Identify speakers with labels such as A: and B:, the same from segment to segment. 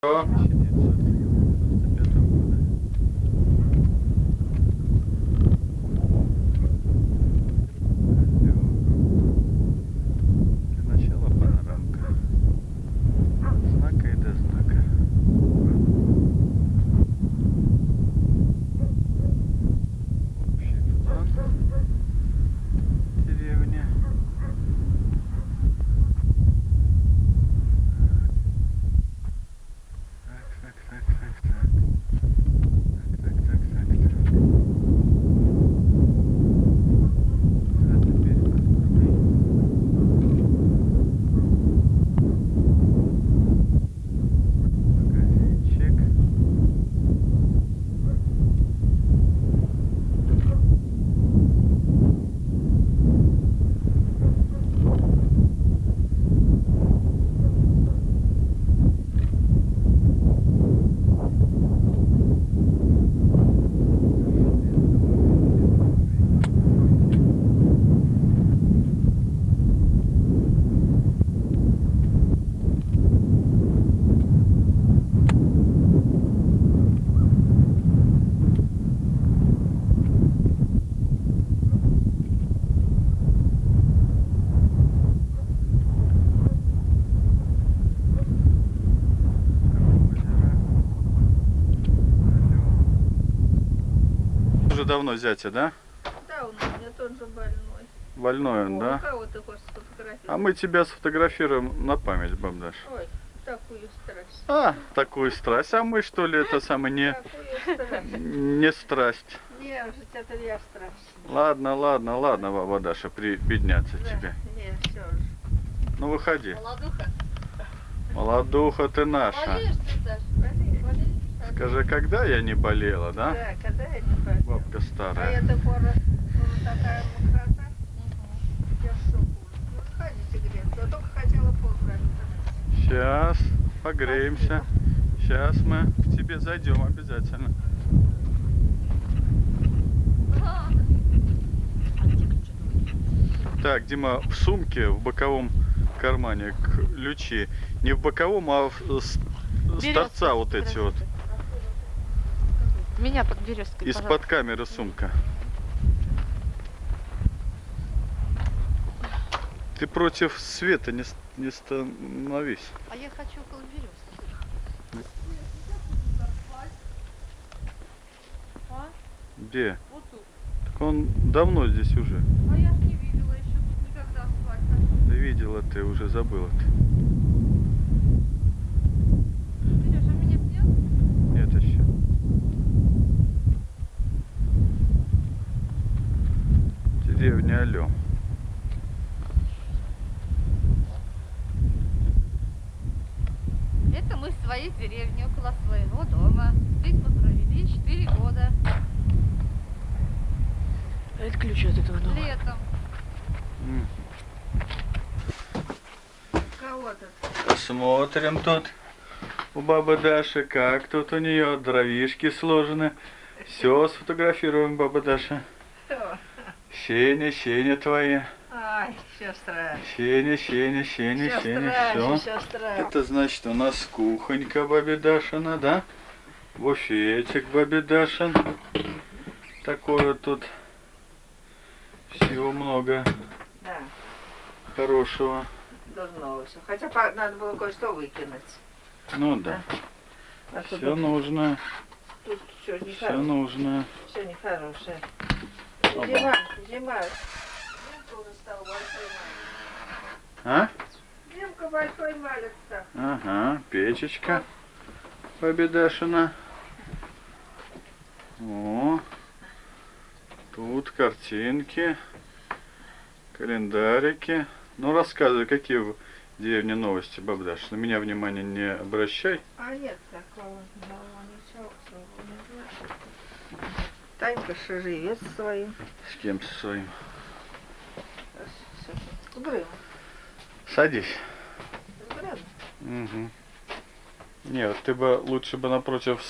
A: 你好，давно зятя, да?
B: Да, он у меня тоже больной.
A: Больной он,
B: О,
A: да?
B: Кого ты хочешь сфотографировать?
A: А мы тебя сфотографируем на память, бабдаш.
B: Ой, такую страсть.
A: А, такую страсть. А мы что ли это самое не,
B: Такую страсть.
A: не страсть?
B: Не, уже это я страсть.
A: Ладно, ладно, ладно, баба Даша, прибедняться
B: Да,
A: тебе.
B: Не, все уже.
A: Ну выходи.
C: Молодуха.
A: Молодуха ты наша.
C: Болеешь ты, Саш?
A: Скажи, когда я не болела, да?
B: Да, когда я не болела.
A: Бабка
B: А я
A: старая.
B: раз, ну, такая мокрота, я в шоку. Ну, сходите греться. Я только хотела поздравить.
A: Сейчас погреемся. Сейчас мы к тебе зайдем обязательно. Так, Дима, в сумке, в боковом кармане ключи. Не в боковом, а в, с, с торца вот эти вот.
C: Меня под березкой,
A: Из-под камеры сумка. Ты против света не, не становись.
C: А я хочу около березки. А?
A: Где?
C: Вот тут.
A: Так он давно здесь уже.
C: А я не видела еще тут никогда асфальта.
A: Да видела ты, уже забыла ты.
C: Сереж, а меня снял?
A: Нет еще. Алё.
C: Это мы в своей деревне, около своего дома. Здесь мы провели 4 года.
D: Это ключ от этого дома.
C: Летом.
B: Кого тут?
A: Посмотрим тут у бабы Даши, как тут у нее дровишки сложены. Все сфотографируем, баба Даша. Сеня, Сеня твои.
B: Ай, сестра.
A: Сеня, Сеня, Сеня, Сеня, все.
B: Сестра, сестра.
A: Это значит у нас кухонька бабе Дашина, да? Буфетик бабе Дашин. Такое тут всего много
B: Да,
A: хорошего.
B: должно все. Хотя надо было кое-что выкинуть.
A: Ну да,
B: А тут
A: все нужно,
B: тут все
A: все
B: нехорошее.
A: нужно.
B: Все нехорошее. Зима, зима. Димка уже стал большой малец.
A: А?
B: Димка большой стал.
A: Ага, печечка бабе Дашина. О, тут картинки, календарики. Ну, рассказывай, какие в деревне новости, баб Даша. На меня внимания не обращай.
B: А нет такого. нового ничего, слава богу. Танька со своим.
A: С кем со своим.
B: С.
A: Садись.
B: С Грым.
A: Угу. Нет, ты бы лучше бы напротив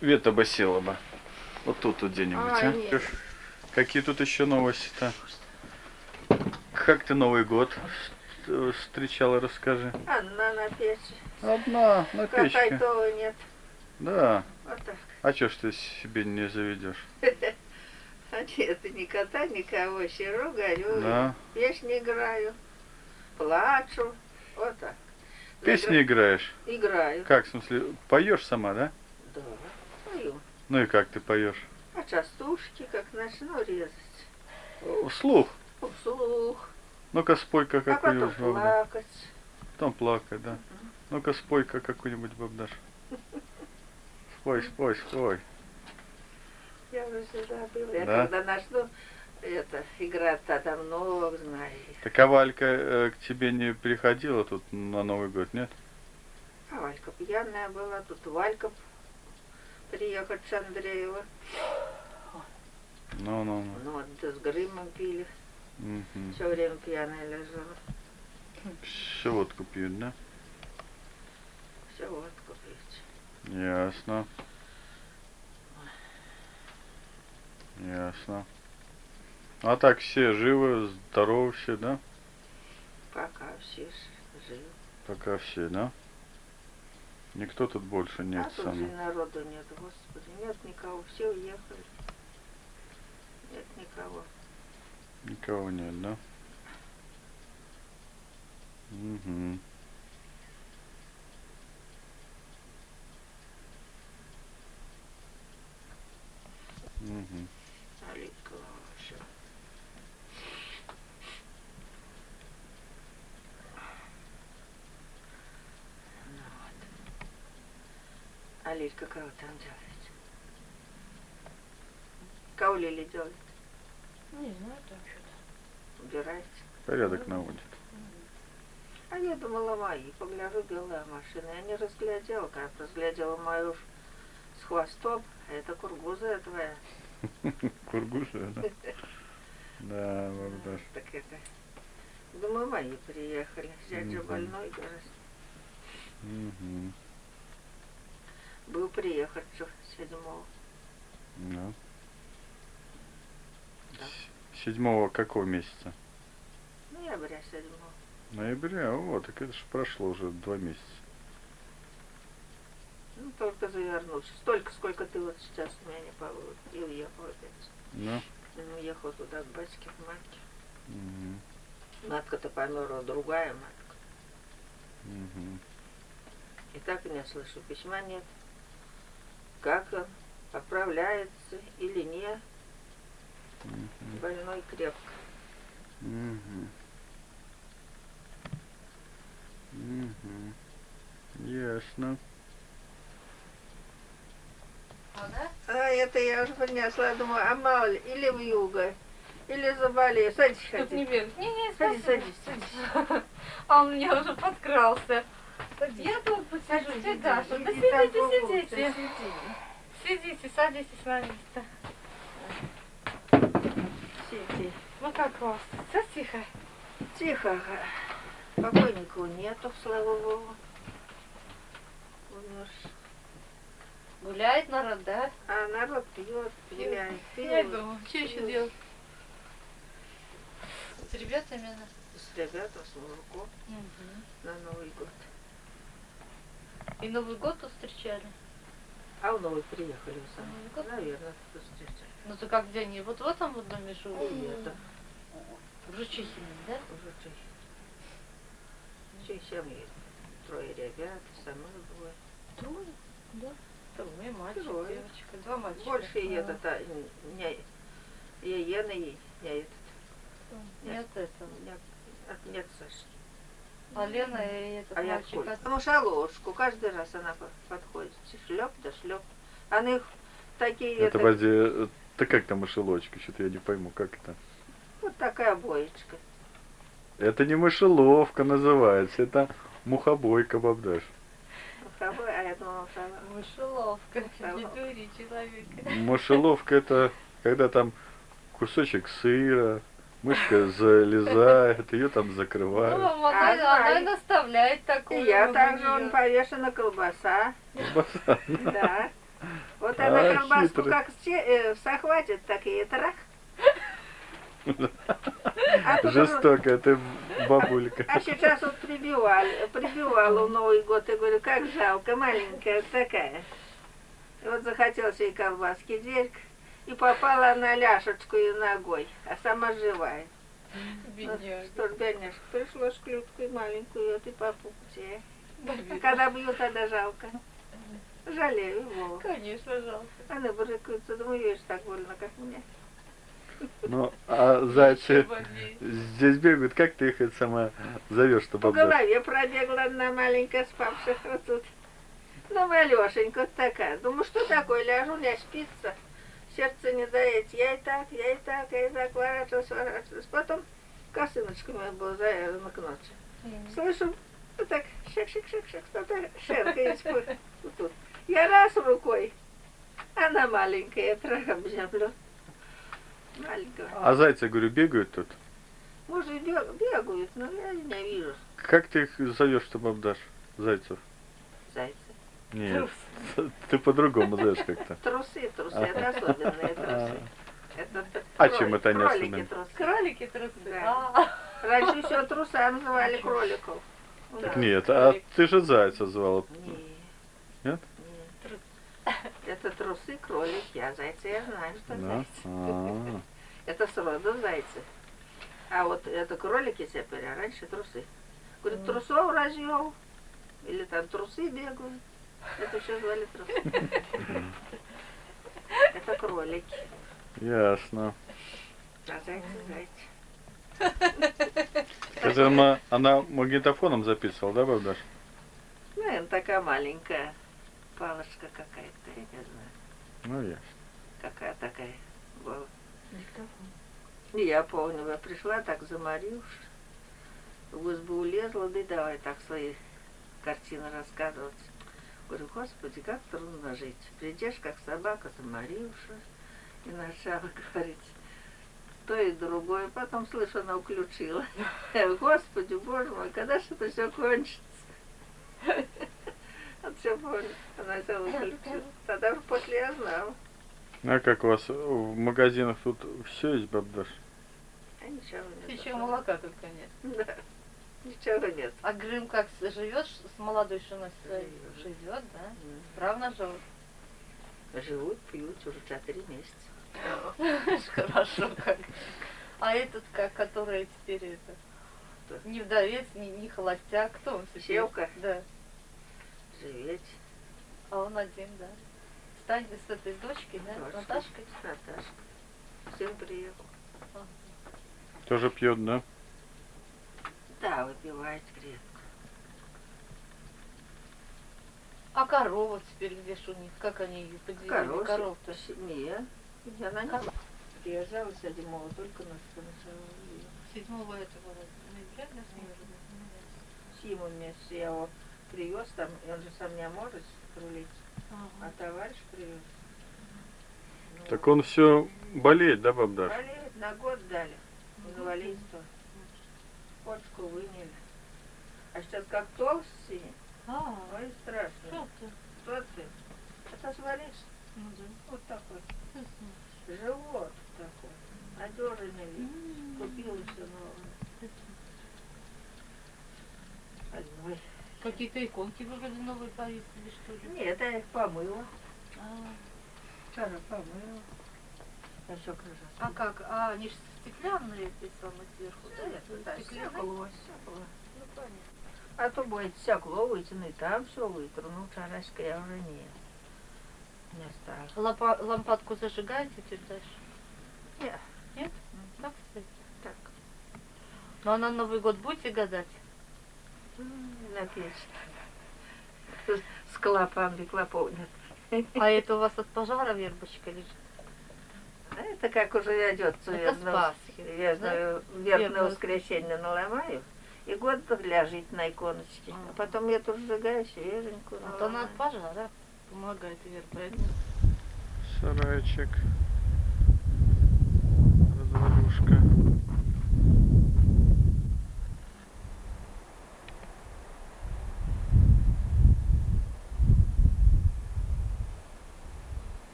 A: света бы села бы. Вот тут вот где-нибудь,
B: А,
A: а?
B: нет.
A: Какие тут еще новости-то? Как ты Новый год встречала, расскажи.
B: Одна на печи.
A: Одна на печке.
B: Какая-то нет.
A: Да.
B: Вот так.
A: А чё ж ты себе не заведешь?
B: А нет, ни кота, никого. Сижу, горю,
A: Да.
B: песни играю, плачу. Вот так.
A: Песни играешь?
B: Играю.
A: Как, в смысле, поешь сама, да?
B: Да, пою.
A: Ну и как ты поешь?
B: А частушки как начну резать.
A: Вслух.
B: Вслух.
A: Ну-ка спой-ка
B: А потом
A: какую-нибудь
B: плакать.
A: Потом плакать, да. Ну-ка спой-ка какую-нибудь бабдаш. Спой, спой, спой.
B: Я уже забыла. Я
A: Да?
B: когда начну это, играть, тогда много знаю.
A: Так а Валька э, к тебе не приходила тут на Новый год, нет?
B: А Валька пьяная была, тут Валька приехать с Андреева.
A: Ну-ну-ну.
B: Ну, вот да с Грымом пили.
A: Мгм.
B: Все время пьяная лежала.
A: Все водку пьют, да?
B: Все водку пить.
A: Ясно. Ясно. А так все живы, здоровы все, да?
B: Пока все живы.
A: Пока все, да? Никто тут больше нет
B: а тут
A: сам.
B: же народу нет, господи. Нет никого, все уехали. Нет никого.
A: Никого нет, да? Угу. Угу.
B: Алитка ваша. Ну вот. А Лилька кого там делает? Кого Лили делает?
D: Не знаю, там что-то.
B: Убирается.
A: Порядок наводит.
B: А я думала, мои. Погляжу, белая машина. Я не разглядела, как разглядела мою с хвостом. Это кургуза твоя.
A: Кургуша, да? Да, Богдаш.
B: Так это... Думаю, мои приехали.
A: Мгм.
B: больной.
A: Угу.
B: Был приехать что, седьмого.
A: Да. С- Седьмого какого месяца?
B: Ноября седьмого.
A: Ноября, вот, так это же прошло уже два месяца.
B: Ну, только завернулся. Столько, сколько ты вот сейчас у меня не получил. И уехал опять.
A: Да?
B: Он уехал туда к батьке, к матке.
A: Угу.
B: Матка-то померла, другая матка.
A: Угу.
B: И так и не слышу, письма нет. Как он, поправляется или нет, больной крепко.
A: Угу. Угу. Ясно.
C: А,
B: это я уже принесла, я думаю, а мало ли, или в юго, или заболею. Садись,
C: Тут не
B: ходи.
C: бег. Не, не,
B: Садись, садись, садись.
C: А он мне уже подкрался.
B: Садись.
C: Я тут посижу,
B: Садись,
C: Даша. Да сидите, сидите.
B: сиди.
C: Сидите, садитесь на место.
B: Сиди.
C: Ну как у вас? Все тихо?
B: Тихо. Покойников нету, слава богу. Умер.
C: Гуляет народ, да?
B: А народ пьет, гуляет,
C: Я
B: пьет.
C: думаю, что еще делать? С ребятами, да?
B: С ребятами, с мужиком на Новый год.
C: И Новый год тут встречали?
B: А в Новый приехали сами.
C: Новый год?
B: Наверное, тут встречали.
C: Ну ты как где они? Вот в этом вот доме живут?
B: Нет,
C: В Жучихине, да?
B: уже чехи. Чехи и трое ребят, сама двое.
C: Трое? Да. Трое, мальчик,
B: Трое.
C: девочка. Два мальчика.
B: Больше и
C: А,
B: этот, а, не, я Ена и не этот,
C: Нет этого.
B: нет, от- нет Саши.
C: А Лена и этот
B: А я
C: мальчик от...
B: Потому что ложку каждый раз она по- подходит. Шлеп да шлеп. Она их такие,
A: Это,
B: это,
A: подожди, э, да как там мышелочка? Что-то я не пойму, как это?
B: вот такая боечка.
A: Это не мышеловка называется, это мухобойка, бабдаш.
B: Муховой.
C: Мышеловка. Не человека.
A: Мышеловка это когда там кусочек сыра, мышка залезает, ее там
C: Ну,
A: закрывают.
C: мама,
B: А,
C: она, она и наставляет такую.
B: я также, он повешена колбаса. Да. Вот она колбаску
A: хитрый.
B: как се- э, захватит, так и трах. А
A: Жестокая ты бабулька.
B: А сейчас вот прибивали, прибивала в Новый год. Я говорю, как жалко, маленькая такая. И вот захотелось ей колбаски дверь, и попала на ляшечку и ногой, а сама живая. Ну,
D: Бедняга.
B: что ж, бедняжка, пришлось клютку и маленькую, вот и по пути. А когда бьют, тогда жалко. Жалею его.
D: Конечно, жалко.
B: Она брыкается, думаю, видишь, так больно, как мне.
A: Ну, а зайцы здесь бегают, как ты их это сама зовешь, чтобы
B: По голове пробегла одна маленькая спавших вот тут. Ну, Алешенька вот такая. Думаю, что такое, ляжу, не спится. Сердце не дает. Я и так, я и так, я и так ворачивалась, ворачивалась. Потом косыночка моя была завязана к ночи. Слышу, вот так, шик-шик-шик-шик, что-то шеркает вот тут. Я раз рукой, она маленькая, я прям обнямлю. Маленькая.
A: А зайцы, говорю, бегают тут.
B: Может, бег- бегают, но я не вижу
A: Как ты их зовешь, чтобы обдашь зайцев?
B: зайца.
A: Нет, ты по-другому зовешь как-то.
B: Трусы, трусы, это особенные трусы. Это
A: А
B: кролик-
A: чем это они особенные?
D: Кролики трусы.
B: Да. Раньше все труса называли кроликов.
A: Так нет, а ты же зайца звала.
B: Не.
A: Нет?
B: Нет. Это трусы, кролики, а зайцы я знаю, что
A: Да?
B: зайцы.
A: А,
B: Это сроду зайцы. А вот это кролики теперь, а раньше трусы. Говорит, трусов развел. Или там трусы бегают. Это все звали трусы. Это кролики.
A: Ясно.
B: А зайцы, зайцы.
A: Скажи, она, она магнитофоном записывала, да, бабдаш?
B: Ну, она такая маленькая. Палочка какая-то, я не знаю.
A: Ну, ясно.
B: Какая такая была.
D: диктофон.
B: И я помню, я пришла так заморившись. В избу улезла, да и давай так свои картины рассказывать. Говорю, господи, как трудно жить. Придешь, как собака, заморившись. И начала говорить то и другое. Потом слышу, она уключила. Господи, боже мой, когда же это все кончится? Помню. Она все выключила. Тогда уже после я знала.
A: А как у вас в магазинах тут все есть, бабдаш?
B: А ничего нет.
D: Еще молока только нет.
B: Да. Ничего нет.
C: А Грым как живет с молодой женой своей?
B: Живет.
C: Живет, да? Справно живут.
B: Живут, пьют уже четыре месяца.
C: Хорошо как. А этот как, который теперь это... Не вдовец, не, не холостяк. Кто он теперь?
B: Севка?
C: Да.
B: Живет.
C: А он один, да. Стань с этой дочкой, да?
B: Дочкой.
C: Наташкой.
B: Наташка. Сын приехал.
A: Тоже пьет, да?
B: Да, выпивает крепко.
C: А корова теперь где ж у них? Как они ее поделили?
B: Коров.
C: Коров-то.
B: Семья. Она не
C: Коров.
B: приезжала седьмого, только нас сначала.
C: Седьмого этого ноября, да,
B: Симу вместе я его привез там, и он же сам не может рулить, а товарищ привез. Ну,
A: Так он все болеет, да, бабдаш?
B: Болеет, на год дали. Инвалидство. Почку выняли. А сейчас как толстый,
C: А,
B: ой, страшно.
C: что ты?
B: Что ты? Это сваришь?
C: Ну да.
B: Вот такой. Живот такой. Одежный вид. Купила все новое. Ой.
C: Какие-то иконки вроде новые повесили, что ли?
B: Нет, я их помыла.
C: А,
B: Вчера помыла. Я все крыша.
C: а как? А, они же стеклянные эти самые сверху, да?
B: Да,
C: Стеклянные?
B: стекло, стекло.
C: Ну, понятно.
B: А то будет стекло вытяну, и там все вытру. Ну, вчерашка я уже не, не стала.
C: Лампа- лампадку зажигаете тетя Даша?
B: Нет.
C: Нет? Так, кстати.
B: Так,
C: Ну а на Новый год будете гадать?
B: м, на печь. С клопами клопов нет.
C: А это у вас от пожара вербочка лежит?
B: А это как уже
C: Пасхи,
B: Верное,
C: Верное.
B: верное воскресенье наломаю. И год ляжет на иконочке. А потом я тут сжигаю свеженькую.
C: А то она от пожара помогает верба. Это
A: Сарайчик. Развалюшка.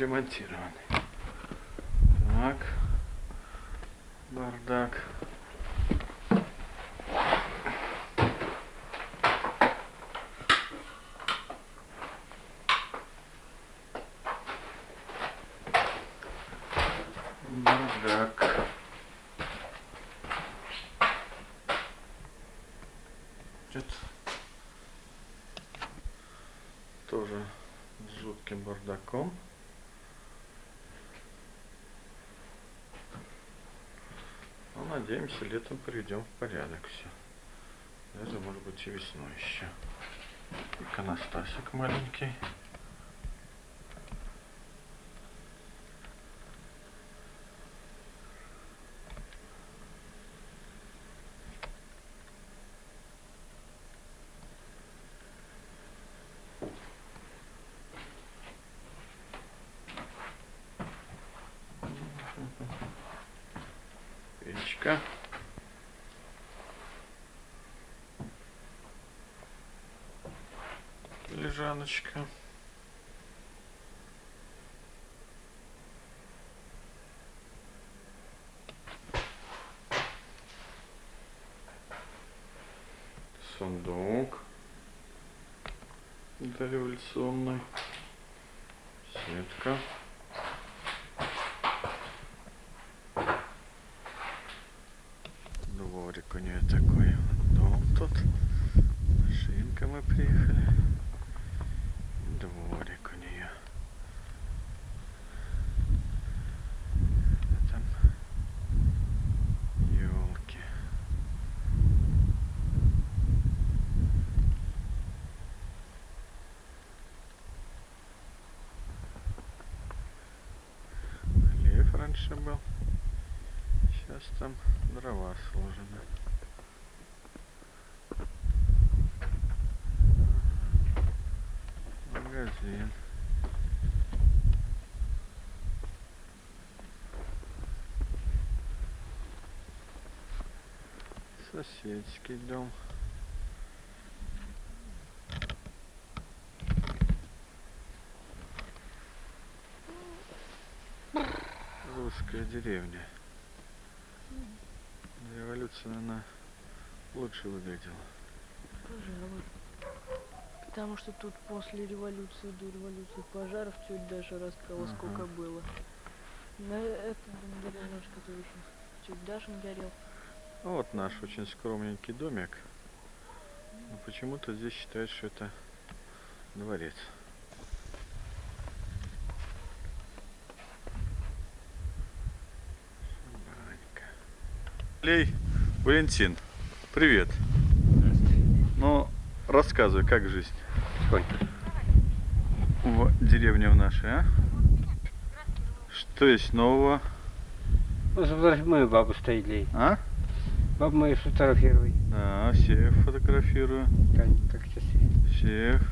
A: Отремонтированный. Так. Бардак. Бардак. Нет. Тоже с жутким бардаком. Надеемся, летом приведем в порядок все. Даже, может быть, и весной еще. Иконостасик маленький. Печка. Лежаночка. Сундук. Дореволюционный. Сетка. Дворик у нее такой. Дом тут. Машинка мы приехали. Дворик у нее. Там елки. Хлеб раньше был. Сейчас там дрова сложены. Магазин. Соседский дом. Деревня. Революция, она лучше выглядела.
D: Пожалуй. Потому что тут после революции, до революции пожаров тетя Даша рассказала,
A: Ага.
D: сколько было. На этом немножко тоже еще тетя Дашин горел.
A: Ну, Вот наш очень скромненький домик. Но почему-то здесь считают, что это дворец. Лей, Валентин, привет. Ну, рассказывай, как жизнь
E: Сколько?
A: в деревне в нашей, а? Что есть нового,
E: Ну, мою бабу стоит ли.
A: а?
E: Бабу мою сфотографируй.
A: Да, всех фотографирую.
E: Тань, как часы.
A: Всех.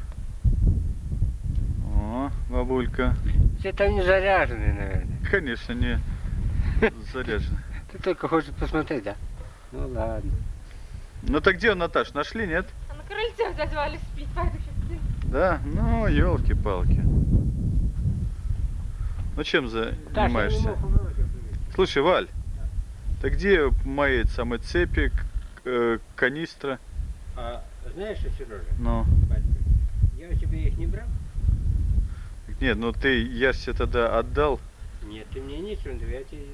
A: О, бабулька.
E: Все там не заряжены, наверное.
A: Конечно, не заряжена.
E: Ты только хочешь посмотреть, да? Ну ладно.
A: Ну так где он, Наташ? Нашли, нет?
F: А на крыльце дозвали спить, пойду сейчас.
A: Да? Ну, елки-палки. Ну чем занимаешься? Слушай, Валь, ты где мои самые цепи, э, канистра?
E: А знаешь что, Сережа?
A: Ну,
E: Я у тебя их не брал?
A: нет, ну ты, я тебе тогда отдал.
E: Нет, ты мне ничего я тебе